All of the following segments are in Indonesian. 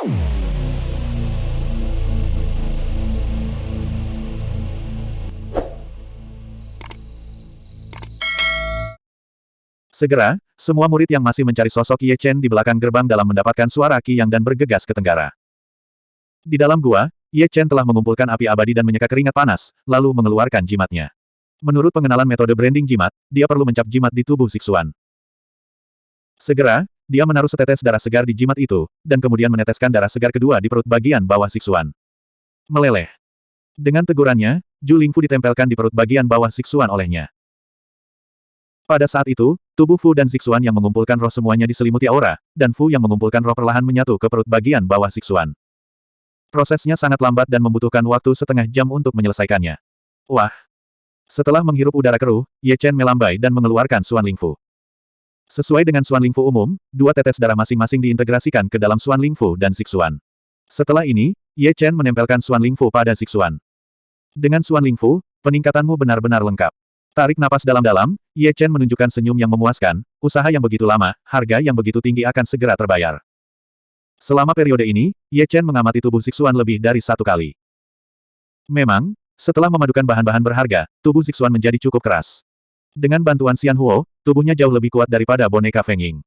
Segera, semua murid yang masih mencari sosok Ye Chen di belakang gerbang dalam mendapatkan suara Qi Yang dan bergegas ke tenggara. Di dalam gua, Ye Chen telah mengumpulkan api abadi dan menyeka keringat panas, lalu mengeluarkan jimatnya. Menurut pengenalan metode branding jimat, dia perlu mencap jimat di tubuh Siksuan. Segera, dia menaruh setetes darah segar di jimat itu, dan kemudian meneteskan darah segar kedua di perut bagian bawah Siksuan. Meleleh. Dengan tegurannya, Ju Lingfu ditempelkan di perut bagian bawah Siksuan olehnya. Pada saat itu, tubuh Fu dan Zixuan yang mengumpulkan roh semuanya diselimuti aura, dan Fu yang mengumpulkan roh perlahan menyatu ke perut bagian bawah Zixuan. Prosesnya sangat lambat dan membutuhkan waktu setengah jam untuk menyelesaikannya. Wah! Setelah menghirup udara keruh, Ye Chen melambai dan mengeluarkan Suan Lingfu. Sesuai dengan Suan Lingfu umum, dua tetes darah masing-masing diintegrasikan ke dalam Suan Lingfu dan Zixuan. Setelah ini, Ye Chen menempelkan Suan Lingfu pada Zixuan. Dengan Suan Lingfu, peningkatanmu benar-benar lengkap. Tarik napas dalam-dalam, Ye Chen menunjukkan senyum yang memuaskan, usaha yang begitu lama, harga yang begitu tinggi akan segera terbayar. Selama periode ini, Ye Chen mengamati tubuh Zixuan lebih dari satu kali. Memang, setelah memadukan bahan-bahan berharga, tubuh Zixuan menjadi cukup keras. Dengan bantuan Xian Huo, tubuhnya jauh lebih kuat daripada boneka Feng Ying.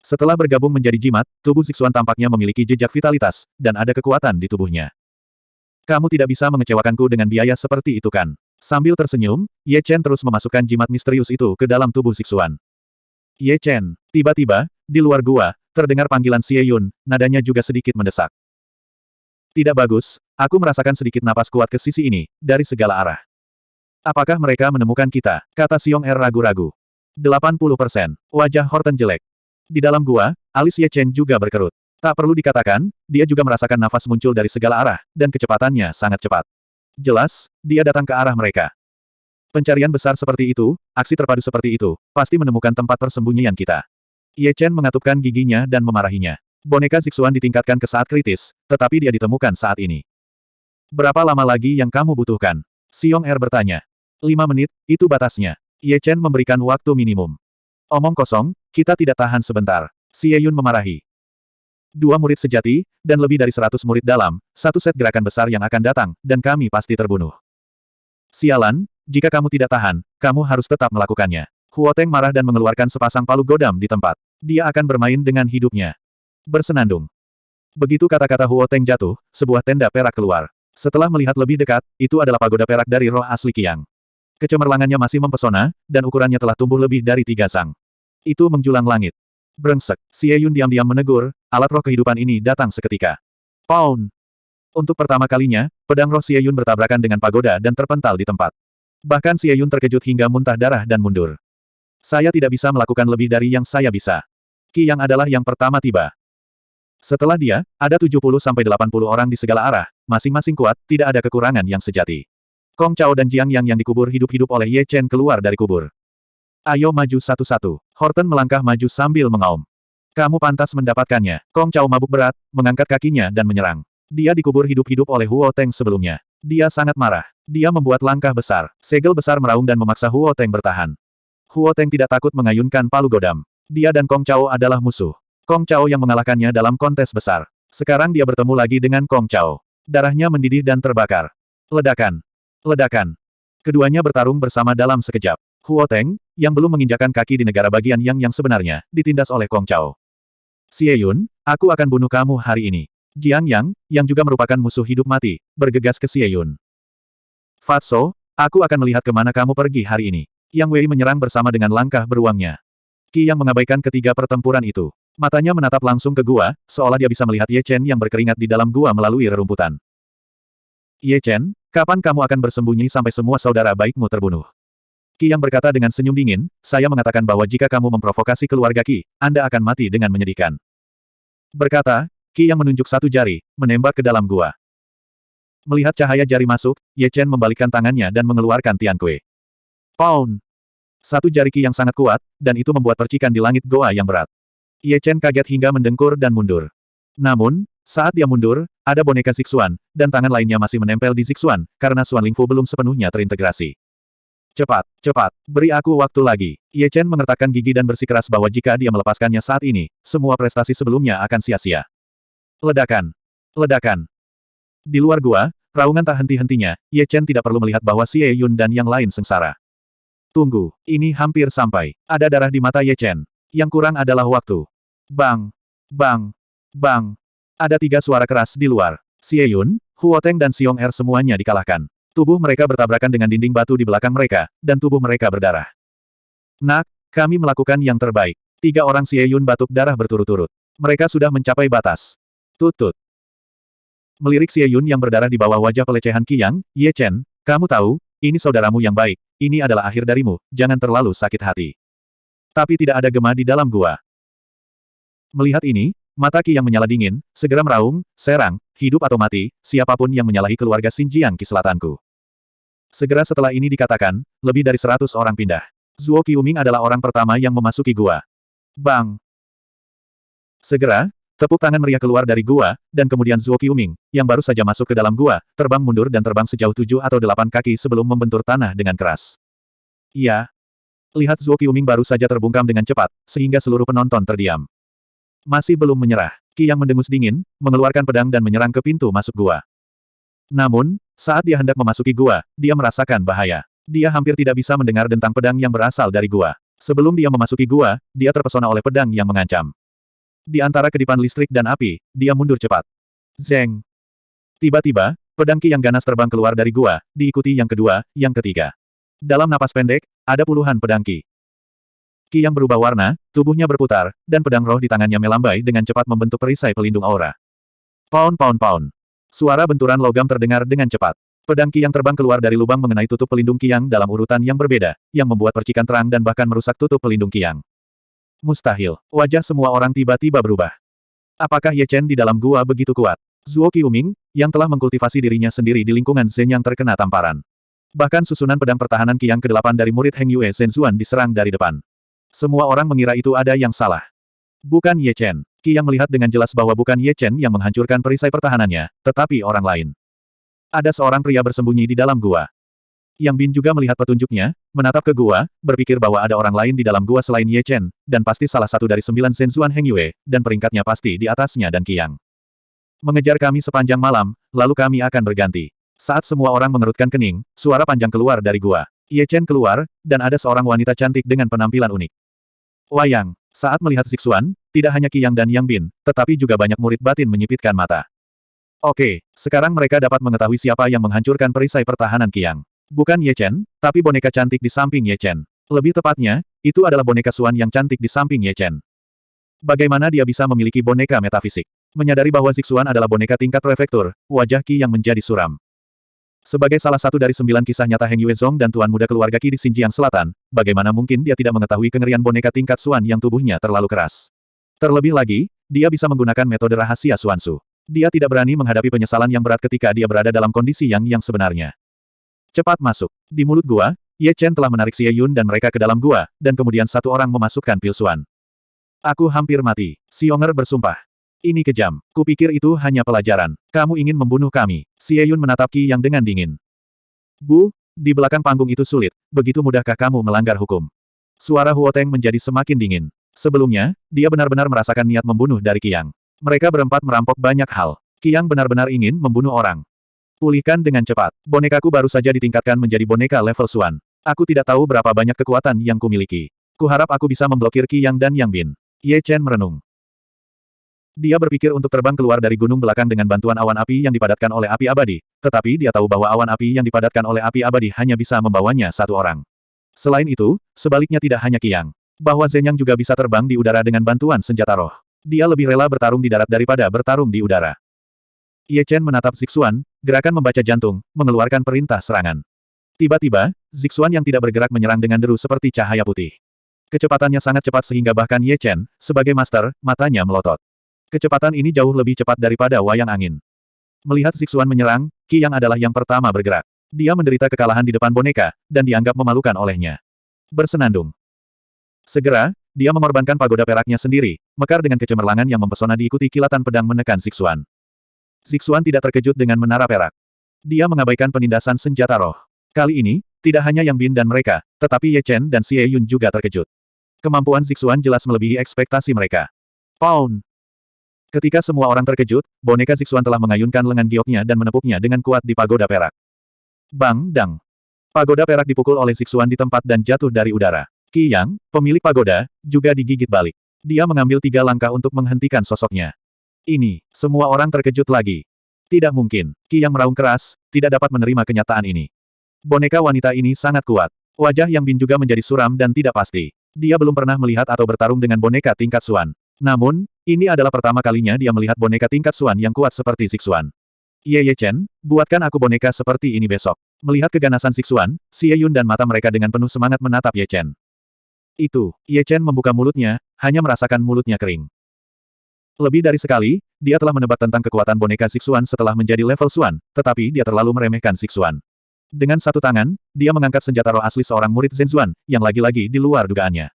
Setelah bergabung menjadi jimat, tubuh Zixuan tampaknya memiliki jejak vitalitas, dan ada kekuatan di tubuhnya. Kamu tidak bisa mengecewakanku dengan biaya seperti itu kan? Sambil tersenyum, Ye Chen terus memasukkan jimat misterius itu ke dalam tubuh Siksuan. Ye Chen, tiba-tiba, di luar gua, terdengar panggilan Xie Yun, nadanya juga sedikit mendesak. Tidak bagus, aku merasakan sedikit napas kuat ke sisi ini, dari segala arah. Apakah mereka menemukan kita? Kata Xiong Er ragu-ragu. 80%. Wajah Horton jelek. Di dalam gua, alis Ye Chen juga berkerut. Tak perlu dikatakan, dia juga merasakan nafas muncul dari segala arah, dan kecepatannya sangat cepat. Jelas, dia datang ke arah mereka. Pencarian besar seperti itu, aksi terpadu seperti itu, pasti menemukan tempat persembunyian kita. Ye Chen mengatupkan giginya dan memarahinya. Boneka Zixuan ditingkatkan ke saat kritis, tetapi dia ditemukan saat ini. Berapa lama lagi yang kamu butuhkan? Xiong Er bertanya. Lima menit, itu batasnya. Ye Chen memberikan waktu minimum. Omong kosong, kita tidak tahan sebentar. Xie Yun memarahi dua murid sejati, dan lebih dari seratus murid dalam, satu set gerakan besar yang akan datang, dan kami pasti terbunuh. Sialan, jika kamu tidak tahan, kamu harus tetap melakukannya. Huoteng marah dan mengeluarkan sepasang palu godam di tempat. Dia akan bermain dengan hidupnya. Bersenandung. Begitu kata-kata Huoteng jatuh, sebuah tenda perak keluar. Setelah melihat lebih dekat, itu adalah pagoda perak dari roh asli Kiang. Kecemerlangannya masih mempesona, dan ukurannya telah tumbuh lebih dari tiga sang. Itu menjulang langit. Brengsek, Xie Yun diam-diam menegur, alat roh kehidupan ini datang seketika. Pound! Untuk pertama kalinya, pedang roh Xie Yun bertabrakan dengan pagoda dan terpental di tempat. Bahkan Xie Yun terkejut hingga muntah darah dan mundur. Saya tidak bisa melakukan lebih dari yang saya bisa. Qi yang adalah yang pertama tiba. Setelah dia, ada 70-80 orang di segala arah, masing-masing kuat, tidak ada kekurangan yang sejati. Kong Chao dan Jiang Yang yang dikubur hidup-hidup oleh Ye Chen keluar dari kubur. Ayo maju satu-satu. Horton melangkah maju sambil mengaum. Kamu pantas mendapatkannya. Kong Chao mabuk berat, mengangkat kakinya dan menyerang. Dia dikubur hidup-hidup oleh Huo Teng sebelumnya. Dia sangat marah. Dia membuat langkah besar. Segel besar meraung dan memaksa Huo Teng bertahan. Huo Teng tidak takut mengayunkan palu godam. Dia dan Kong Chao adalah musuh. Kong Chao yang mengalahkannya dalam kontes besar. Sekarang dia bertemu lagi dengan Kong Chao. Darahnya mendidih dan terbakar. Ledakan. Ledakan. Keduanya bertarung bersama dalam sekejap. Huo Teng, yang belum menginjakan kaki di negara bagian yang yang sebenarnya, ditindas oleh Kong Chao. Xie Yun, aku akan bunuh kamu hari ini. Jiang Yang, yang juga merupakan musuh hidup mati, bergegas ke Xie Yun. Fatso, aku akan melihat ke mana kamu pergi hari ini. Yang Wei menyerang bersama dengan langkah beruangnya. Qi yang mengabaikan ketiga pertempuran itu. Matanya menatap langsung ke gua, seolah dia bisa melihat Ye Chen yang berkeringat di dalam gua melalui rerumputan. Ye Chen, kapan kamu akan bersembunyi sampai semua saudara baikmu terbunuh? Ki yang berkata dengan senyum dingin, saya mengatakan bahwa jika kamu memprovokasi keluarga Ki, Anda akan mati dengan menyedihkan. Berkata, Ki yang menunjuk satu jari, menembak ke dalam gua. Melihat cahaya jari masuk, Ye Chen membalikkan tangannya dan mengeluarkan Tian Kue. Pound! Satu jari Ki yang sangat kuat, dan itu membuat percikan di langit goa yang berat. Ye Chen kaget hingga mendengkur dan mundur. Namun, saat dia mundur, ada boneka Zixuan, dan tangan lainnya masih menempel di Zixuan, karena Suan Lingfu belum sepenuhnya terintegrasi. Cepat, cepat, beri aku waktu lagi. Ye Chen mengertakkan gigi dan bersikeras bahwa jika dia melepaskannya saat ini, semua prestasi sebelumnya akan sia-sia. Ledakan. Ledakan. Di luar gua, raungan tak henti-hentinya, Ye Chen tidak perlu melihat bahwa Xie Yun dan yang lain sengsara. Tunggu, ini hampir sampai. Ada darah di mata Ye Chen. Yang kurang adalah waktu. Bang! Bang! Bang! Ada tiga suara keras di luar. Xie Yun, Huo Teng dan Xiong Er semuanya dikalahkan. Tubuh mereka bertabrakan dengan dinding batu di belakang mereka, dan tubuh mereka berdarah. Nak, kami melakukan yang terbaik. Tiga orang Xie Yun batuk darah berturut-turut. Mereka sudah mencapai batas. Tutut. Melirik Xie Yun yang berdarah di bawah wajah pelecehan Qiyang, Ye Chen, kamu tahu, ini saudaramu yang baik, ini adalah akhir darimu, jangan terlalu sakit hati. Tapi tidak ada gema di dalam gua. Melihat ini, mata Qi yang menyala dingin, segera meraung, serang, hidup atau mati, siapa pun yang menyalahi keluarga Xinjiang Ki Selatanku. Segera setelah ini dikatakan, lebih dari seratus orang pindah. Zuo Qiuming adalah orang pertama yang memasuki gua. Bang! Segera, Tepuk tangan meriah keluar dari gua, dan kemudian Zuo Qiuming, yang baru saja masuk ke dalam gua, terbang mundur dan terbang sejauh tujuh atau delapan kaki sebelum membentur tanah dengan keras. Iya. Lihat Zuo Qiuming baru saja terbungkam dengan cepat, sehingga seluruh penonton terdiam. Masih belum menyerah, Qi yang mendengus dingin, mengeluarkan pedang dan menyerang ke pintu masuk gua. Namun, saat dia hendak memasuki gua, dia merasakan bahaya. Dia hampir tidak bisa mendengar dentang pedang yang berasal dari gua. Sebelum dia memasuki gua, dia terpesona oleh pedang yang mengancam. Di antara kedipan listrik dan api, dia mundur cepat. Zeng. Tiba-tiba, pedang Ki yang ganas terbang keluar dari gua, diikuti yang kedua, yang ketiga. Dalam napas pendek, ada puluhan pedang Ki. Ki yang berubah warna, tubuhnya berputar, dan pedang roh di tangannya melambai dengan cepat membentuk perisai pelindung aura. Pound pound pound. Suara benturan logam terdengar dengan cepat. Pedang Ki yang terbang keluar dari lubang mengenai tutup pelindung Kiang dalam urutan yang berbeda, yang membuat percikan terang dan bahkan merusak tutup pelindung Kiang. Mustahil. Wajah semua orang tiba-tiba berubah. Apakah Ye Chen di dalam gua begitu kuat? Zuo Qiuming, yang telah mengkultivasi dirinya sendiri di lingkungan Zen yang terkena tamparan. Bahkan susunan pedang pertahanan Qiang ke-8 dari murid Heng Yue Zhenzuan diserang dari depan. Semua orang mengira itu ada yang salah. Bukan Ye Chen. Qi yang melihat dengan jelas bahwa bukan Ye Chen yang menghancurkan perisai pertahanannya, tetapi orang lain. Ada seorang pria bersembunyi di dalam gua. Yang Bin juga melihat petunjuknya, menatap ke gua, berpikir bahwa ada orang lain di dalam gua selain Ye Chen, dan pasti salah satu dari sembilan Zhenzuan Heng Yue, dan peringkatnya pasti di atasnya dan Qiang. Mengejar kami sepanjang malam, lalu kami akan berganti. Saat semua orang mengerutkan kening, suara panjang keluar dari gua. Ye Chen keluar, dan ada seorang wanita cantik dengan penampilan unik. Wayang, saat melihat Zixuan, tidak hanya Qiang dan Yang Bin, tetapi juga banyak murid batin menyipitkan mata. Oke, sekarang mereka dapat mengetahui siapa yang menghancurkan perisai pertahanan Qiang. Bukan Ye Chen, tapi boneka cantik di samping Ye Chen. Lebih tepatnya, itu adalah boneka Suan yang cantik di samping Ye Chen. Bagaimana dia bisa memiliki boneka metafisik? Menyadari bahwa Zixuan adalah boneka tingkat prefektur, wajah Qi yang menjadi suram. Sebagai salah satu dari sembilan kisah nyata Heng Yue Zong dan tuan muda keluarga Qi di Xinjiang Selatan, bagaimana mungkin dia tidak mengetahui kengerian boneka tingkat Suan yang tubuhnya terlalu keras? Terlebih lagi, dia bisa menggunakan metode rahasia Suansu. Dia tidak berani menghadapi penyesalan yang berat ketika dia berada dalam kondisi yang yang sebenarnya. Cepat masuk. Di mulut gua, Ye Chen telah menarik Xie Yun dan mereka ke dalam gua, dan kemudian satu orang memasukkan pilsuan. Aku hampir mati. Xionger bersumpah. Ini kejam. Kupikir itu hanya pelajaran. Kamu ingin membunuh kami. Xie Yun menatap Qi yang dengan dingin. Bu, di belakang panggung itu sulit. Begitu mudahkah kamu melanggar hukum? Suara Huo Teng menjadi semakin dingin. Sebelumnya, dia benar-benar merasakan niat membunuh dari Qiang. Mereka berempat merampok banyak hal. Qiang benar-benar ingin membunuh orang. Pulihkan dengan cepat. Bonekaku baru saja ditingkatkan menjadi boneka level Suan. Aku tidak tahu berapa banyak kekuatan yang kumiliki. Kuharap aku bisa memblokir Qi Yang dan Yang Bin. Ye Chen merenung. Dia berpikir untuk terbang keluar dari gunung belakang dengan bantuan awan api yang dipadatkan oleh api abadi, tetapi dia tahu bahwa awan api yang dipadatkan oleh api abadi hanya bisa membawanya satu orang. Selain itu, sebaliknya tidak hanya Qiang. Bahwa Zenyang juga bisa terbang di udara dengan bantuan senjata roh. Dia lebih rela bertarung di darat daripada bertarung di udara. Ye Chen menatap Zixuan, gerakan membaca jantung, mengeluarkan perintah serangan. Tiba-tiba, Zixuan yang tidak bergerak menyerang dengan deru seperti cahaya putih. Kecepatannya sangat cepat sehingga bahkan Ye Chen, sebagai master, matanya melotot. Kecepatan ini jauh lebih cepat daripada wayang angin. Melihat Zixuan menyerang, Qi Yang adalah yang pertama bergerak. Dia menderita kekalahan di depan boneka, dan dianggap memalukan olehnya. Bersenandung. Segera, dia mengorbankan pagoda peraknya sendiri, mekar dengan kecemerlangan yang mempesona diikuti kilatan pedang menekan Zixuan. Zixuan tidak terkejut dengan menara perak. Dia mengabaikan penindasan senjata roh. Kali ini, tidak hanya Yang Bin dan mereka, tetapi Ye Chen dan Xie Yun juga terkejut. Kemampuan Zixuan jelas melebihi ekspektasi mereka. Pound! Ketika semua orang terkejut, boneka Zixuan telah mengayunkan lengan gioknya dan menepuknya dengan kuat di pagoda perak. Bang, dang. Pagoda perak dipukul oleh Zixuan di tempat dan jatuh dari udara. Qi Yang, pemilik pagoda, juga digigit balik. Dia mengambil tiga langkah untuk menghentikan sosoknya. Ini, semua orang terkejut lagi. Tidak mungkin, Qi Yang meraung keras, tidak dapat menerima kenyataan ini. Boneka wanita ini sangat kuat. Wajah Yang Bin juga menjadi suram dan tidak pasti. Dia belum pernah melihat atau bertarung dengan boneka tingkat Suan. Namun, ini adalah pertama kalinya dia melihat boneka tingkat Suan yang kuat seperti Zixuan. Ye Ye Chen, buatkan aku boneka seperti ini besok. Melihat keganasan Zixuan, Xie Yun dan mata mereka dengan penuh semangat menatap Ye Chen. Itu, Ye Chen membuka mulutnya, hanya merasakan mulutnya kering. Lebih dari sekali, dia telah menebak tentang kekuatan boneka Zixuan setelah menjadi level Suan, tetapi dia terlalu meremehkan Zixuan. Dengan satu tangan, dia mengangkat senjata roh asli seorang murid Zhenzuan, yang lagi-lagi di luar dugaannya.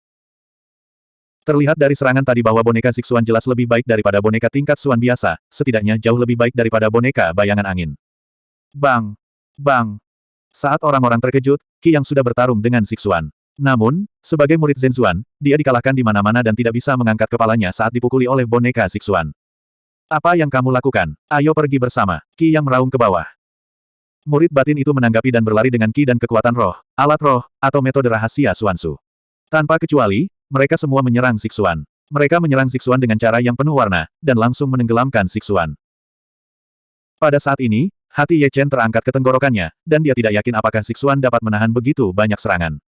Terlihat dari serangan tadi bahwa boneka Zixuan jelas lebih baik daripada boneka tingkat Suan biasa, setidaknya jauh lebih baik daripada boneka bayangan angin. Bang! Bang! Saat orang-orang terkejut, Qi yang sudah bertarung dengan Zixuan. Namun, sebagai murid Zhenzuan, dia dikalahkan di mana-mana dan tidak bisa mengangkat kepalanya saat dipukuli oleh boneka Zixuan. Apa yang kamu lakukan? Ayo pergi bersama. Qi yang meraung ke bawah. Murid batin itu menanggapi dan berlari dengan ki dan kekuatan roh, alat roh, atau metode rahasia Suansu. Tanpa kecuali, mereka semua menyerang Siksuan. Mereka menyerang Siksuan dengan cara yang penuh warna, dan langsung menenggelamkan Siksuan. Pada saat ini, hati Ye Chen terangkat ke tenggorokannya, dan dia tidak yakin apakah Siksuan dapat menahan begitu banyak serangan.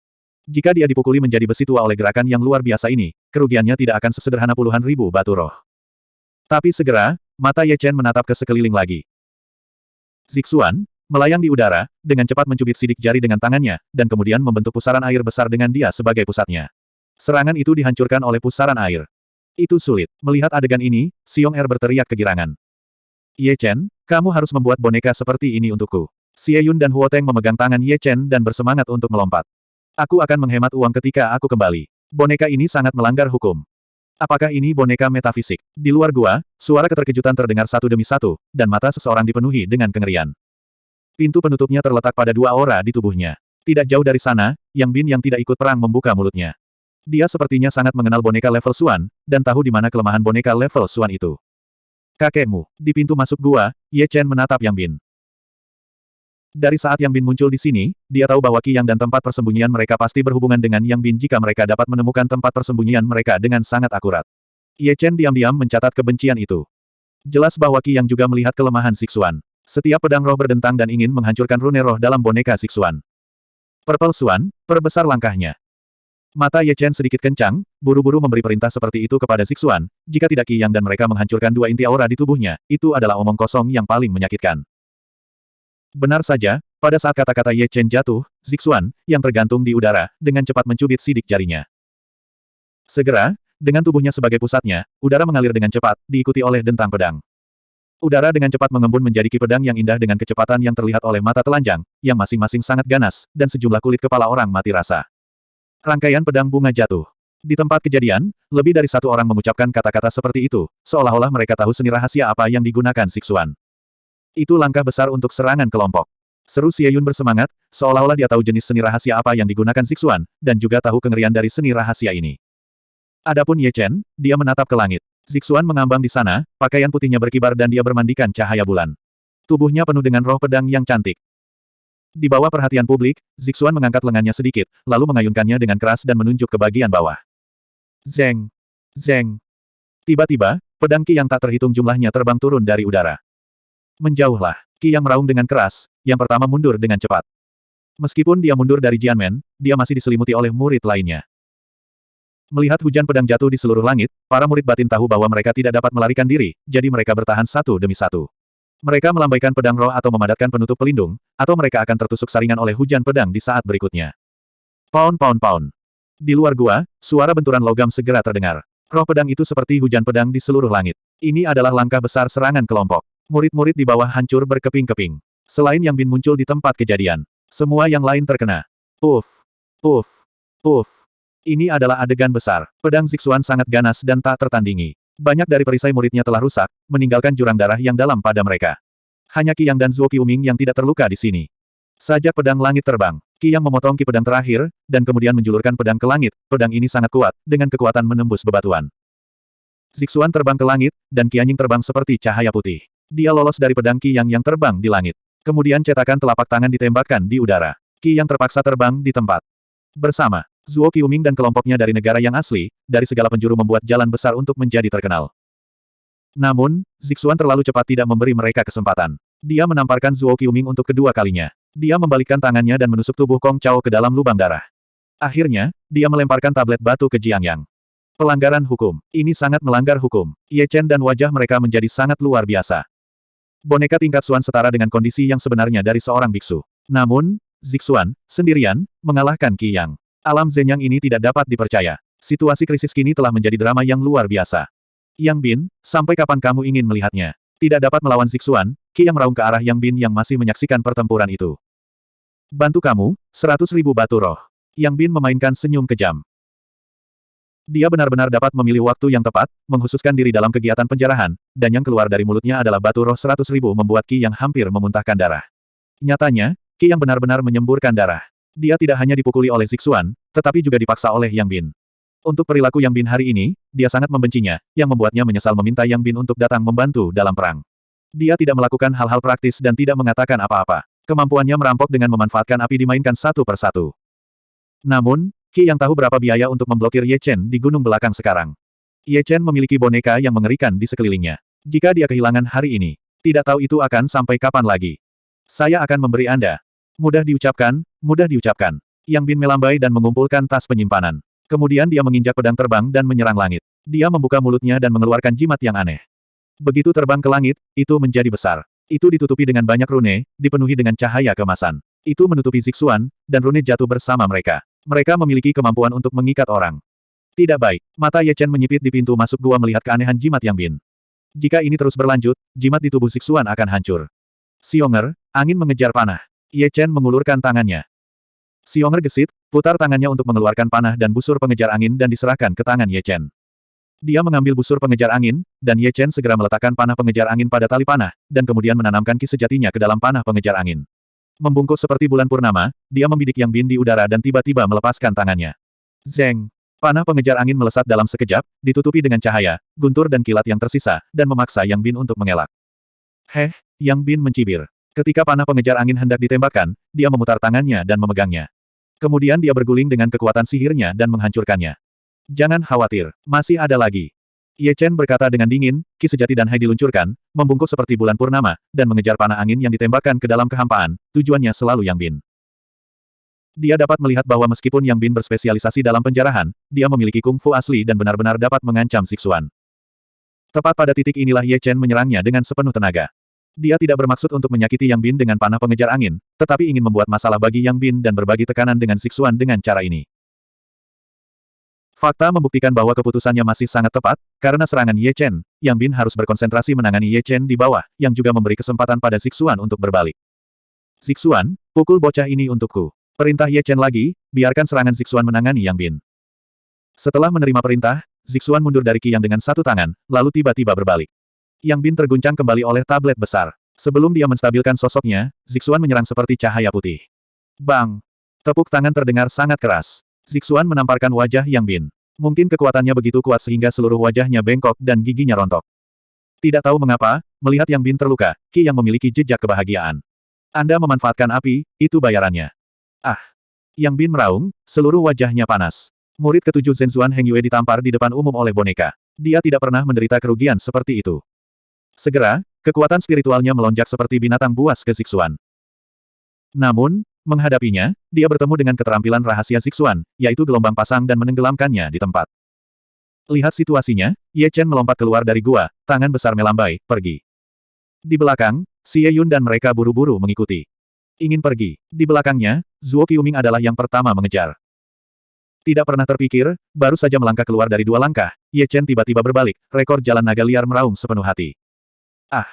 Jika dia dipukuli menjadi besi tua oleh gerakan yang luar biasa ini, kerugiannya tidak akan sesederhana puluhan ribu batu roh. Tapi segera, mata Ye Chen menatap ke sekeliling lagi. Zixuan, melayang di udara, dengan cepat mencubit sidik jari dengan tangannya, dan kemudian membentuk pusaran air besar dengan dia sebagai pusatnya. Serangan itu dihancurkan oleh pusaran air. Itu sulit. Melihat adegan ini, Xiong Er berteriak kegirangan. Ye Chen, kamu harus membuat boneka seperti ini untukku. Xie Yun dan Huo Teng memegang tangan Ye Chen dan bersemangat untuk melompat. Aku akan menghemat uang ketika aku kembali. Boneka ini sangat melanggar hukum. Apakah ini boneka metafisik? Di luar gua, suara keterkejutan terdengar satu demi satu, dan mata seseorang dipenuhi dengan kengerian. Pintu penutupnya terletak pada dua aura di tubuhnya. Tidak jauh dari sana, Yang Bin yang tidak ikut perang membuka mulutnya. Dia sepertinya sangat mengenal boneka level Suan, dan tahu di mana kelemahan boneka level Suan itu. Kakekmu, di pintu masuk gua, Ye Chen menatap Yang Bin. Dari saat Yang Bin muncul di sini, dia tahu bahwa Qi Yang dan tempat persembunyian mereka pasti berhubungan dengan Yang Bin jika mereka dapat menemukan tempat persembunyian mereka dengan sangat akurat. Ye Chen diam-diam mencatat kebencian itu. Jelas bahwa Qi Yang juga melihat kelemahan Siksuan. Setiap pedang roh berdentang dan ingin menghancurkan rune roh dalam boneka Siksuan. Purple Suan, perbesar langkahnya. Mata Ye Chen sedikit kencang, buru-buru memberi perintah seperti itu kepada Sixuan, jika tidak Qi Yang dan mereka menghancurkan dua inti aura di tubuhnya, itu adalah omong kosong yang paling menyakitkan. Benar saja, pada saat kata-kata Ye Chen jatuh, Zixuan, yang tergantung di udara, dengan cepat mencubit sidik jarinya. Segera, dengan tubuhnya sebagai pusatnya, udara mengalir dengan cepat, diikuti oleh dentang pedang. Udara dengan cepat mengembun menjadi ki pedang yang indah dengan kecepatan yang terlihat oleh mata telanjang, yang masing-masing sangat ganas, dan sejumlah kulit kepala orang mati rasa. Rangkaian pedang bunga jatuh. Di tempat kejadian, lebih dari satu orang mengucapkan kata-kata seperti itu, seolah-olah mereka tahu seni rahasia apa yang digunakan Siksuan. Itu langkah besar untuk serangan kelompok. Seru Yun bersemangat, seolah-olah dia tahu jenis seni rahasia apa yang digunakan Siksuan, dan juga tahu kengerian dari seni rahasia ini. Adapun Ye Chen, dia menatap ke langit. Zixuan mengambang di sana, pakaian putihnya berkibar dan dia bermandikan cahaya bulan. Tubuhnya penuh dengan roh pedang yang cantik. Di bawah perhatian publik, Zixuan mengangkat lengannya sedikit, lalu mengayunkannya dengan keras dan menunjuk ke bagian bawah. Zeng! Zeng! Tiba-tiba, pedang Ki yang tak terhitung jumlahnya terbang turun dari udara. Menjauhlah, Ki yang meraung dengan keras, yang pertama mundur dengan cepat. Meskipun dia mundur dari Jianmen, dia masih diselimuti oleh murid lainnya. Melihat hujan pedang jatuh di seluruh langit, para murid batin tahu bahwa mereka tidak dapat melarikan diri, jadi mereka bertahan satu demi satu. Mereka melambaikan pedang roh atau memadatkan penutup pelindung, atau mereka akan tertusuk saringan oleh hujan pedang di saat berikutnya. Pound pound pound. Di luar gua, suara benturan logam segera terdengar. Roh pedang itu seperti hujan pedang di seluruh langit. Ini adalah langkah besar serangan kelompok. Murid-murid di bawah hancur berkeping-keping. Selain Yang Bin muncul di tempat kejadian. Semua yang lain terkena. Puff. Puff. Puff. Ini adalah adegan besar. Pedang Zixuan sangat ganas dan tak tertandingi. Banyak dari perisai muridnya telah rusak, meninggalkan jurang darah yang dalam pada mereka. Hanya Qi Yang dan Zuo Qiuming yang tidak terluka di sini. Sajak pedang langit terbang. Qi Yang memotong ki pedang terakhir, dan kemudian menjulurkan pedang ke langit. Pedang ini sangat kuat, dengan kekuatan menembus bebatuan. Zixuan terbang ke langit, dan Qianying terbang seperti cahaya putih. Dia lolos dari pedang Qi Yang terbang di langit. Kemudian cetakan telapak tangan ditembakkan di udara. Qi Yang terpaksa terbang di tempat. Bersama, Zuo Qiuming dan kelompoknya dari negara yang asli, dari segala penjuru membuat jalan besar untuk menjadi terkenal. Namun, Zixuan terlalu cepat tidak memberi mereka kesempatan. Dia menamparkan Zuo Qiuming untuk kedua kalinya. Dia membalikkan tangannya dan menusuk tubuh Kong Chao ke dalam lubang darah. Akhirnya, dia melemparkan tablet batu ke Jiang Yang. Pelanggaran hukum. Ini sangat melanggar hukum. Ye Chen dan wajah mereka menjadi sangat luar biasa. Boneka tingkat Suan setara dengan kondisi yang sebenarnya dari seorang biksu. Namun, Zixuan, sendirian, mengalahkan Qi Yang. Alam Zenyang ini tidak dapat dipercaya. Situasi krisis kini telah menjadi drama yang luar biasa. Yang Bin, sampai kapan kamu ingin melihatnya? Tidak dapat melawan Zixuan, Qi Yang meraung ke arah Yang Bin yang masih menyaksikan pertempuran itu. Bantu kamu, seratus ribu batu roh. Yang Bin memainkan senyum kejam. Dia benar-benar dapat memilih waktu yang tepat, menghususkan diri dalam kegiatan penjarahan, dan yang keluar dari mulutnya adalah batu roh seratus ribu membuat Ki yang hampir memuntahkan darah. Nyatanya, Ki yang benar-benar menyemburkan darah. Dia tidak hanya dipukuli oleh Zixuan, tetapi juga dipaksa oleh Yang Bin. Untuk perilaku Yang Bin hari ini, dia sangat membencinya, yang membuatnya menyesal meminta Yang Bin untuk datang membantu dalam perang. Dia tidak melakukan hal-hal praktis dan tidak mengatakan apa-apa. Kemampuannya merampok dengan memanfaatkan api dimainkan satu persatu. Namun, Qi yang tahu berapa biaya untuk memblokir Ye Chen di gunung belakang sekarang. Ye Chen memiliki boneka yang mengerikan di sekelilingnya. Jika dia kehilangan hari ini, tidak tahu itu akan sampai kapan lagi. Saya akan memberi Anda. Mudah diucapkan, mudah diucapkan. Yang Bin melambai dan mengumpulkan tas penyimpanan. Kemudian dia menginjak pedang terbang dan menyerang langit. Dia membuka mulutnya dan mengeluarkan jimat yang aneh. Begitu terbang ke langit, itu menjadi besar. Itu ditutupi dengan banyak rune, dipenuhi dengan cahaya kemasan. Itu menutupi Zixuan, dan rune jatuh bersama mereka. Mereka memiliki kemampuan untuk mengikat orang. Tidak baik. Mata Ye Chen menyipit di pintu masuk gua melihat keanehan jimat Yang Bin. Jika ini terus berlanjut, jimat di tubuh Siksuan akan hancur. Xionger, angin mengejar panah. Ye Chen mengulurkan tangannya. Xionger gesit, putar tangannya untuk mengeluarkan panah dan busur pengejar angin dan diserahkan ke tangan Ye Chen. Dia mengambil busur pengejar angin, dan Ye Chen segera meletakkan panah pengejar angin pada tali panah, dan kemudian menanamkan ki sejatinya ke dalam panah pengejar angin. Membungkuk seperti bulan purnama, dia membidik Yang Bin di udara dan tiba-tiba melepaskan tangannya. Zeng! Panah pengejar angin melesat dalam sekejap, ditutupi dengan cahaya, guntur dan kilat yang tersisa, dan memaksa Yang Bin untuk mengelak. Heh, Yang Bin mencibir. Ketika panah pengejar angin hendak ditembakkan, dia memutar tangannya dan memegangnya. Kemudian dia berguling dengan kekuatan sihirnya dan menghancurkannya. Jangan khawatir, masih ada lagi. Ye Chen berkata dengan dingin, ki sejati dan hai diluncurkan, membungkuk seperti bulan purnama, dan mengejar panah angin yang ditembakkan ke dalam kehampaan, tujuannya selalu Yang Bin. Dia dapat melihat bahwa meskipun Yang Bin berspesialisasi dalam penjarahan, dia memiliki kungfu asli dan benar-benar dapat mengancam Siksuan. Tepat pada titik inilah Ye Chen menyerangnya dengan sepenuh tenaga. Dia tidak bermaksud untuk menyakiti Yang Bin dengan panah pengejar angin, tetapi ingin membuat masalah bagi Yang Bin dan berbagi tekanan dengan Siksuan dengan cara ini. Fakta membuktikan bahwa keputusannya masih sangat tepat, karena serangan Ye Chen, Yang Bin harus berkonsentrasi menangani Ye Chen di bawah, yang juga memberi kesempatan pada Zixuan untuk berbalik. Zixuan, pukul bocah ini untukku. Perintah Ye Chen lagi, biarkan serangan Zixuan menangani Yang Bin. Setelah menerima perintah, Zixuan mundur dari Qi Yang dengan satu tangan, lalu tiba-tiba berbalik. Yang Bin terguncang kembali oleh tablet besar. Sebelum dia menstabilkan sosoknya, Zixuan menyerang seperti cahaya putih. Bang! Tepuk tangan terdengar sangat keras. Zixuan menamparkan wajah Yang Bin. Mungkin kekuatannya begitu kuat sehingga seluruh wajahnya bengkok dan giginya rontok. Tidak tahu mengapa, melihat Yang Bin terluka, Qi yang memiliki jejak kebahagiaan. Anda memanfaatkan api, itu bayarannya. Ah! Yang Bin meraung, seluruh wajahnya panas. Murid ketujuh Zhenzuan Heng Yue ditampar di depan umum oleh boneka. Dia tidak pernah menderita kerugian seperti itu. Segera, kekuatan spiritualnya melonjak seperti binatang buas ke Zixuan. Namun, Menghadapinya, dia bertemu dengan keterampilan rahasia Zixuan, yaitu gelombang pasang dan menenggelamkannya di tempat. Lihat situasinya, Ye Chen melompat keluar dari gua, tangan besar melambai, pergi. Di belakang, Xie Yun dan mereka buru-buru mengikuti. Ingin pergi. Di belakangnya, Zuo Qiuming adalah yang pertama mengejar. Tidak pernah terpikir, baru saja melangkah keluar dari dua langkah, Ye Chen tiba-tiba berbalik, rekor jalan naga liar meraung sepenuh hati. Ah!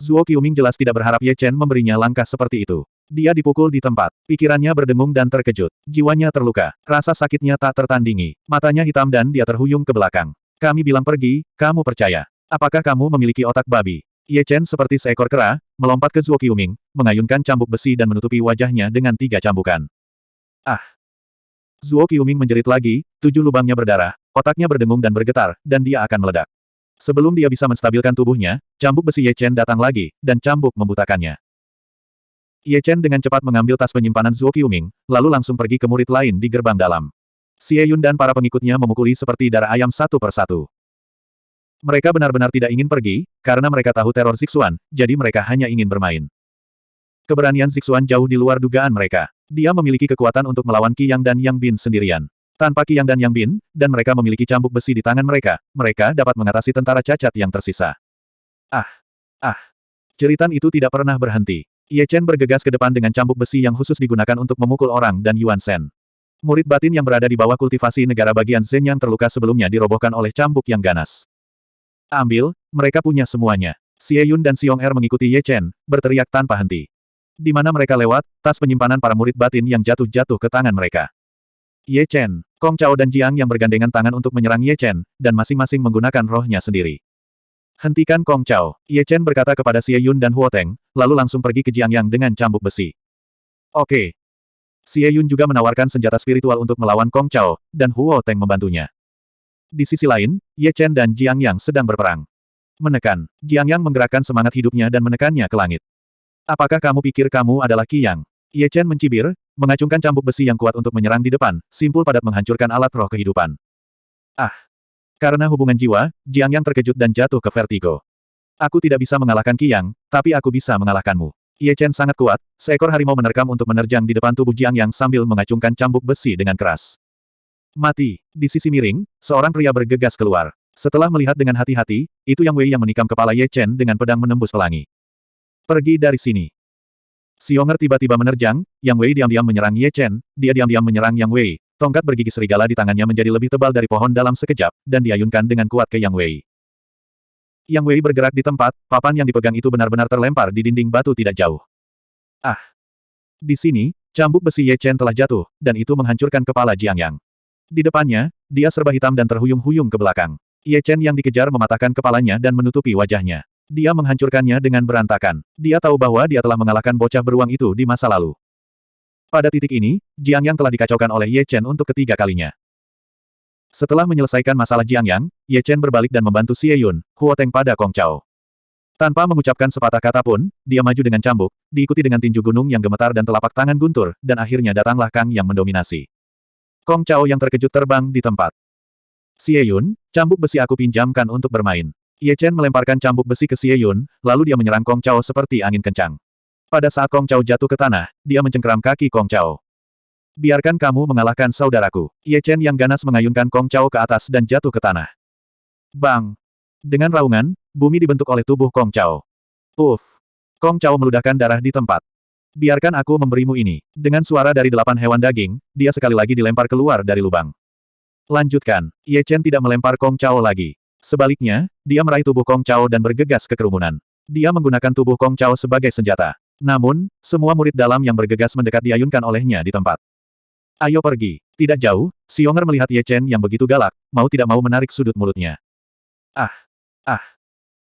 Zuo Qiuming jelas tidak berharap Ye Chen memberinya langkah seperti itu. Dia dipukul di tempat. Pikirannya berdengung dan terkejut. Jiwanya terluka. Rasa sakitnya tak tertandingi. Matanya hitam dan dia terhuyung ke belakang. Kami bilang pergi, kamu percaya. Apakah kamu memiliki otak babi? Ye Chen seperti seekor kera, melompat ke Zuo Qiuming, mengayunkan cambuk besi dan menutupi wajahnya dengan tiga cambukan. Ah! Zuo Qiuming menjerit lagi, tujuh lubangnya berdarah, otaknya berdengung dan bergetar, dan dia akan meledak. Sebelum dia bisa menstabilkan tubuhnya, cambuk besi Ye Chen datang lagi, dan cambuk membutakannya. Ye Chen dengan cepat mengambil tas penyimpanan Zuo Qiuming, lalu langsung pergi ke murid lain di gerbang dalam. Xie Yun dan para pengikutnya memukuli seperti darah ayam satu persatu. Mereka benar-benar tidak ingin pergi, karena mereka tahu teror Zixuan, jadi mereka hanya ingin bermain. Keberanian Zixuan jauh di luar dugaan mereka. Dia memiliki kekuatan untuk melawan Qi Yang dan Yang Bin sendirian. Tanpa Qi Yang dan Yang Bin, dan mereka memiliki cambuk besi di tangan mereka, mereka dapat mengatasi tentara cacat yang tersisa. Ah! Ah! Ceritan itu tidak pernah berhenti. Ye Chen bergegas ke depan dengan cambuk besi yang khusus digunakan untuk memukul orang dan Yuan Shen. Murid batin yang berada di bawah kultivasi negara bagian Zen yang terluka sebelumnya dirobohkan oleh cambuk yang ganas. Ambil, mereka punya semuanya. Xie Yun dan Xiong Er mengikuti Ye Chen, berteriak tanpa henti. Di mana mereka lewat, tas penyimpanan para murid batin yang jatuh-jatuh ke tangan mereka. Ye Chen, Kong Chao dan Jiang yang bergandengan tangan untuk menyerang Ye Chen, dan masing-masing menggunakan rohnya sendiri. Hentikan Kong Chao, Ye Chen berkata kepada Xie Yun dan Huo Teng, lalu langsung pergi ke Jiang Yang dengan cambuk besi. Oke. Xie Yun juga menawarkan senjata spiritual untuk melawan Kong Chao, dan Huo Teng membantunya. Di sisi lain, Ye Chen dan Jiang Yang sedang berperang. Menekan, Jiang Yang menggerakkan semangat hidupnya dan menekannya ke langit. Apakah kamu pikir kamu adalah Qi Yang? Ye Chen mencibir, mengacungkan cambuk besi yang kuat untuk menyerang di depan, simpul padat menghancurkan alat roh kehidupan. Ah! Karena hubungan jiwa, Jiang Yang terkejut dan jatuh ke vertigo. Aku tidak bisa mengalahkan Qi Yang, tapi aku bisa mengalahkanmu. Ye Chen sangat kuat, seekor harimau menerkam untuk menerjang di depan tubuh Jiang Yang sambil mengacungkan cambuk besi dengan keras. Mati. Di sisi miring, seorang pria bergegas keluar. Setelah melihat dengan hati-hati, itu Yang Wei yang menikam kepala Ye Chen dengan pedang menembus pelangi. Pergi dari sini. Xionger tiba-tiba menerjang, Yang Wei diam-diam menyerang Ye Chen, dia diam-diam menyerang Yang Wei, tongkat bergigi serigala di tangannya menjadi lebih tebal dari pohon dalam sekejap, dan diayunkan dengan kuat ke Yang Wei. Yang Wei bergerak di tempat, papan yang dipegang itu benar-benar terlempar di dinding batu tidak jauh. Ah! Di sini, cambuk besi Ye Chen telah jatuh, dan itu menghancurkan kepala Jiang Yang. Di depannya, dia serba hitam dan terhuyung-huyung ke belakang. Ye Chen yang dikejar mematahkan kepalanya dan menutupi wajahnya. Dia menghancurkannya dengan berantakan. Dia tahu bahwa dia telah mengalahkan bocah beruang itu di masa lalu. Pada titik ini, Jiang Yang telah dikacaukan oleh Ye Chen untuk ketiga kalinya. Setelah menyelesaikan masalah Jiang Yang, Ye Chen berbalik dan membantu Xie Yun, Huo Teng pada Kong Chao. Tanpa mengucapkan sepatah kata pun, dia maju dengan cambuk, diikuti dengan tinju gunung yang gemetar dan telapak tangan guntur, dan akhirnya datanglah Kang yang mendominasi. Kong Chao yang terkejut terbang di tempat. Xie Yun, cambuk besi aku pinjamkan untuk bermain. Ye Chen melemparkan cambuk besi ke Xie Yun, lalu dia menyerang Kong Chao seperti angin kencang. Pada saat Kong Chao jatuh ke tanah, dia mencengkeram kaki Kong Chao. Biarkan kamu mengalahkan saudaraku. Ye Chen yang ganas mengayunkan Kong Chao ke atas dan jatuh ke tanah. Bang! Dengan raungan, bumi dibentuk oleh tubuh Kong Chao. Puff! Kong Chao meludahkan darah di tempat. Biarkan aku memberimu ini. Dengan suara dari delapan hewan daging, dia sekali lagi dilempar keluar dari lubang. Lanjutkan. Ye Chen tidak melempar Kong Chao lagi. Sebaliknya, dia meraih tubuh Kong Chao dan bergegas ke kerumunan. Dia menggunakan tubuh Kong Chao sebagai senjata. Namun, semua murid dalam yang bergegas mendekat diayunkan olehnya di tempat. Ayo pergi. Tidak jauh, Xionger melihat Ye Chen yang begitu galak, mau tidak mau menarik sudut mulutnya. Ah! Ah!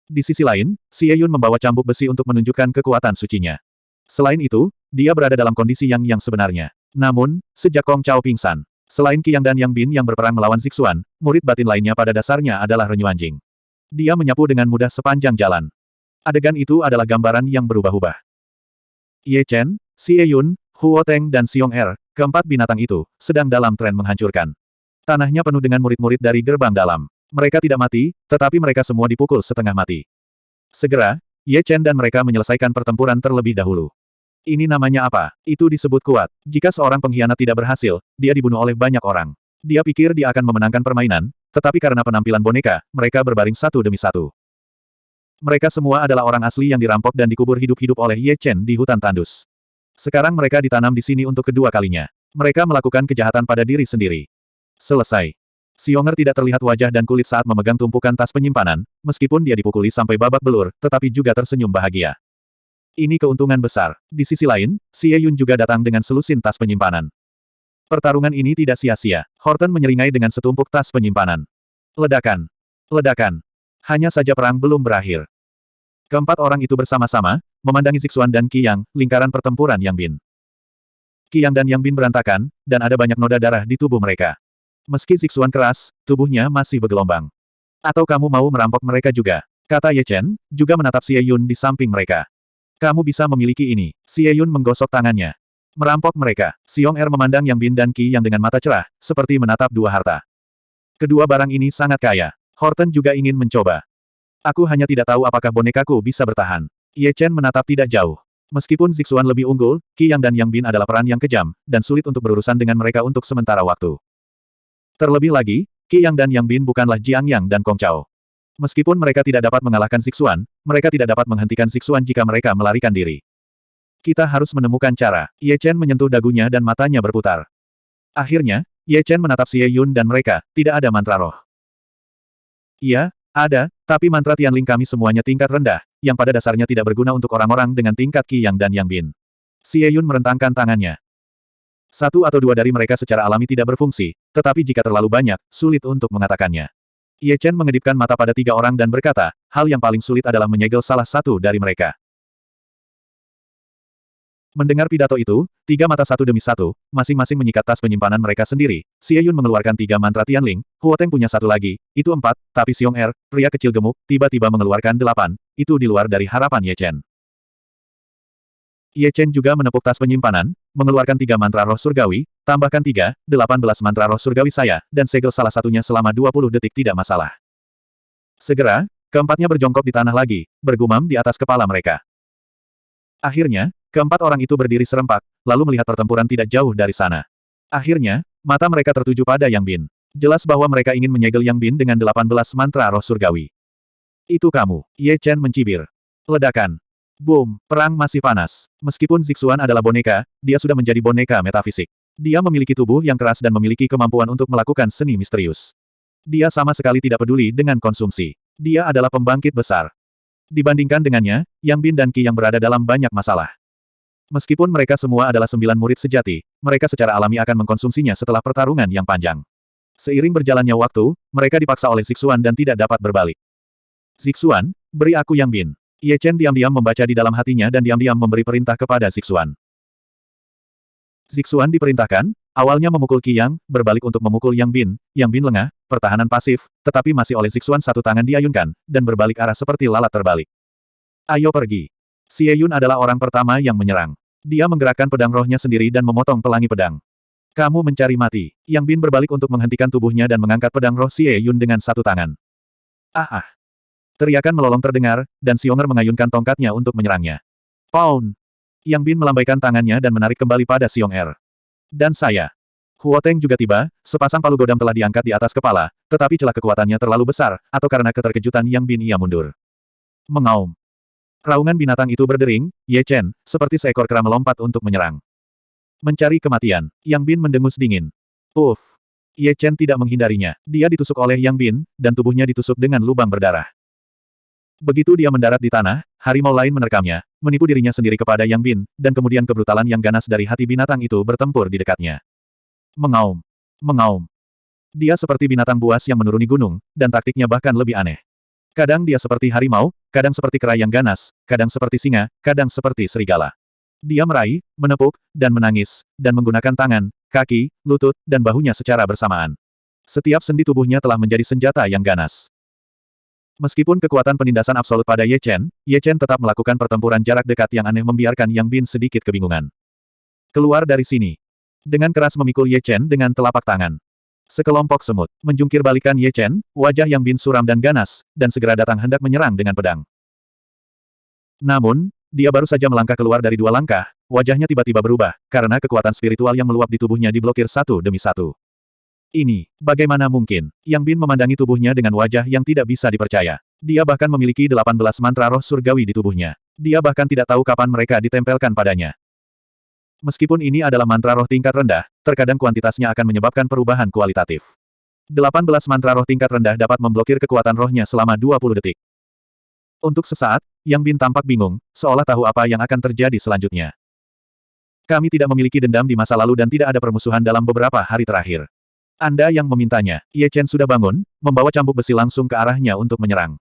Di sisi lain, Xie Yun membawa cambuk besi untuk menunjukkan kekuatan sucinya. Selain itu, dia berada dalam kondisi yang yang sebenarnya. Namun, sejak Kong Chao pingsan, Selain Qiyang dan Yang Bin yang berperang melawan Zixuan, murid batin lainnya pada dasarnya adalah Renyu Anjing. Dia menyapu dengan mudah sepanjang jalan. Adegan itu adalah gambaran yang berubah-ubah. Ye Chen, Xie Yun, Huo Teng dan Xiong Er, keempat binatang itu, sedang dalam tren menghancurkan. Tanahnya penuh dengan murid-murid dari gerbang dalam. Mereka tidak mati, tetapi mereka semua dipukul setengah mati. Segera, Ye Chen dan mereka menyelesaikan pertempuran terlebih dahulu. Ini namanya apa? Itu disebut kuat. Jika seorang pengkhianat tidak berhasil, dia dibunuh oleh banyak orang. Dia pikir dia akan memenangkan permainan, tetapi karena penampilan boneka, mereka berbaring satu demi satu. Mereka semua adalah orang asli yang dirampok dan dikubur hidup-hidup oleh Ye Chen di hutan tandus. Sekarang mereka ditanam di sini untuk kedua kalinya. Mereka melakukan kejahatan pada diri sendiri. Selesai. Xionger tidak terlihat wajah dan kulit saat memegang tumpukan tas penyimpanan, meskipun dia dipukuli sampai babak belur, tetapi juga tersenyum bahagia. Ini keuntungan besar. Di sisi lain, Xie Yun juga datang dengan selusin tas penyimpanan. Pertarungan ini tidak sia-sia. Horton menyeringai dengan setumpuk tas penyimpanan. Ledakan. Ledakan. Hanya saja perang belum berakhir. Keempat orang itu bersama-sama, memandangi Zixuan dan Qiyang, lingkaran pertempuran Yang Bin. Qiyang dan Yang Bin berantakan, dan ada banyak noda darah di tubuh mereka. Meski Zixuan keras, tubuhnya masih bergelombang. Atau kamu mau merampok mereka juga? Kata Ye Chen, juga menatap Xie Yun di samping mereka. Kamu bisa memiliki ini. Xie Yun menggosok tangannya. Merampok mereka. Xiong Er memandang Yang Bin dan Qi yang dengan mata cerah, seperti menatap dua harta. Kedua barang ini sangat kaya. Horton juga ingin mencoba. Aku hanya tidak tahu apakah bonekaku bisa bertahan. Ye Chen menatap tidak jauh. Meskipun Zixuan lebih unggul, Qi Yang dan Yang Bin adalah peran yang kejam, dan sulit untuk berurusan dengan mereka untuk sementara waktu. Terlebih lagi, Qi Yang dan Yang Bin bukanlah Jiang Yang dan Kong Chao. Meskipun mereka tidak dapat mengalahkan Zixuan, mereka tidak dapat menghentikan Zixuan jika mereka melarikan diri. Kita harus menemukan cara. Ye Chen menyentuh dagunya dan matanya berputar. Akhirnya, Ye Chen menatap Xie Yun dan mereka, tidak ada mantra roh. Iya, ada, tapi mantra Tianling kami semuanya tingkat rendah, yang pada dasarnya tidak berguna untuk orang-orang dengan tingkat Qi Yang dan Yang Bin. Xie Yun merentangkan tangannya. Satu atau dua dari mereka secara alami tidak berfungsi, tetapi jika terlalu banyak, sulit untuk mengatakannya. Ye Chen mengedipkan mata pada tiga orang dan berkata, hal yang paling sulit adalah menyegel salah satu dari mereka. Mendengar pidato itu, tiga mata satu demi satu, masing-masing menyikat tas penyimpanan mereka sendiri. Xie Yun mengeluarkan tiga mantra Tianling, Huo Teng punya satu lagi, itu empat, tapi Xiong Er, pria kecil gemuk, tiba-tiba mengeluarkan delapan, itu di luar dari harapan Ye Chen. Ye Chen juga menepuk tas penyimpanan, mengeluarkan tiga mantra roh surgawi, tambahkan tiga, delapan belas mantra roh surgawi saya, dan segel salah satunya selama dua puluh detik tidak masalah. Segera, keempatnya berjongkok di tanah lagi, bergumam di atas kepala mereka. Akhirnya, Keempat orang itu berdiri serempak, lalu melihat pertempuran tidak jauh dari sana. Akhirnya, mata mereka tertuju pada Yang Bin. Jelas bahwa mereka ingin menyegel Yang Bin dengan 18 mantra roh surgawi. Itu kamu, Ye Chen mencibir. Ledakan. Boom, perang masih panas. Meskipun Zixuan adalah boneka, dia sudah menjadi boneka metafisik. Dia memiliki tubuh yang keras dan memiliki kemampuan untuk melakukan seni misterius. Dia sama sekali tidak peduli dengan konsumsi. Dia adalah pembangkit besar. Dibandingkan dengannya, Yang Bin dan Qi yang berada dalam banyak masalah. Meskipun mereka semua adalah sembilan murid sejati, mereka secara alami akan mengkonsumsinya setelah pertarungan yang panjang. Seiring berjalannya waktu, mereka dipaksa oleh Zixuan dan tidak dapat berbalik. Zixuan, beri aku Yang Bin. Ye Chen diam-diam membaca di dalam hatinya dan diam-diam memberi perintah kepada Zixuan. Zixuan diperintahkan, awalnya memukul Qi Yang, berbalik untuk memukul Yang Bin, Yang Bin lengah, pertahanan pasif, tetapi masih oleh Zixuan satu tangan diayunkan, dan berbalik arah seperti lalat terbalik. Ayo pergi. Xie Yun adalah orang pertama yang menyerang. Dia menggerakkan pedang rohnya sendiri dan memotong pelangi pedang. Kamu mencari mati. Yang Bin berbalik untuk menghentikan tubuhnya dan mengangkat pedang roh Xie Yun dengan satu tangan. Ah ah. Teriakan melolong terdengar, dan Xionger mengayunkan tongkatnya untuk menyerangnya. Pound! Yang Bin melambaikan tangannya dan menarik kembali pada Xionger. Dan saya. Huo Teng juga tiba, sepasang palu godam telah diangkat di atas kepala, tetapi celah kekuatannya terlalu besar, atau karena keterkejutan Yang Bin ia mundur. Mengaum. Raungan binatang itu berdering, Ye Chen, seperti seekor kera melompat untuk menyerang. Mencari kematian, Yang Bin mendengus dingin. Puff. Ye Chen tidak menghindarinya. Dia ditusuk oleh Yang Bin, dan tubuhnya ditusuk dengan lubang berdarah. Begitu dia mendarat di tanah, harimau lain menerkamnya, menipu dirinya sendiri kepada Yang Bin, dan kemudian kebrutalan yang ganas dari hati binatang itu bertempur di dekatnya. Mengaum. Mengaum. Dia seperti binatang buas yang menuruni gunung, dan taktiknya bahkan lebih aneh. Kadang dia seperti harimau, kadang seperti kera yang ganas, kadang seperti singa, kadang seperti serigala. Dia meraih, menepuk, dan menangis, dan menggunakan tangan, kaki, lutut, dan bahunya secara bersamaan. Setiap sendi tubuhnya telah menjadi senjata yang ganas. Meskipun kekuatan penindasan absolut pada Ye Chen, Ye Chen tetap melakukan pertempuran jarak dekat yang aneh membiarkan Yang Bin sedikit kebingungan. Keluar dari sini. Dengan keras memikul Ye Chen dengan telapak tangan. Sekelompok semut menjungkir balikan Ye Chen, wajah yang bin suram dan ganas, dan segera datang hendak menyerang dengan pedang. Namun, dia baru saja melangkah keluar dari dua langkah, wajahnya tiba-tiba berubah, karena kekuatan spiritual yang meluap di tubuhnya diblokir satu demi satu. Ini, bagaimana mungkin? Yang Bin memandangi tubuhnya dengan wajah yang tidak bisa dipercaya. Dia bahkan memiliki 18 mantra roh surgawi di tubuhnya. Dia bahkan tidak tahu kapan mereka ditempelkan padanya. Meskipun ini adalah mantra roh tingkat rendah, terkadang kuantitasnya akan menyebabkan perubahan kualitatif. 18 mantra roh tingkat rendah dapat memblokir kekuatan rohnya selama 20 detik. Untuk sesaat, Yang Bin tampak bingung, seolah tahu apa yang akan terjadi selanjutnya. Kami tidak memiliki dendam di masa lalu dan tidak ada permusuhan dalam beberapa hari terakhir. Anda yang memintanya, Ye Chen sudah bangun, membawa cambuk besi langsung ke arahnya untuk menyerang.